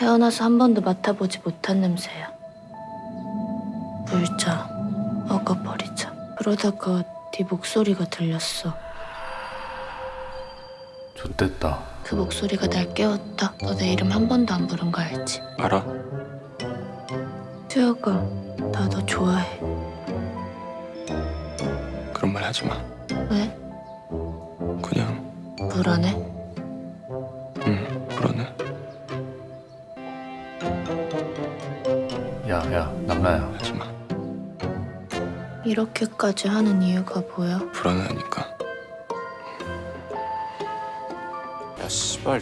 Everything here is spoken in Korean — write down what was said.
태어나서 한 번도 맡아보지 못한 냄새야. 물자, 먹어버리자. 그러다가 네 목소리가 들렸어. 좋댔다. 그 목소리가 날 깨웠다. 너 내 이름 한 번도 안 부른 거 알지? 알아? 수혁아, 나 너 좋아해. 그런 말 하지 마. 왜? 그냥 불안해? 응 불안해. 야, 야, 남나야. 하지 마. 이렇게까지 하는 이유가 뭐야? 불안하니까. 야 씨발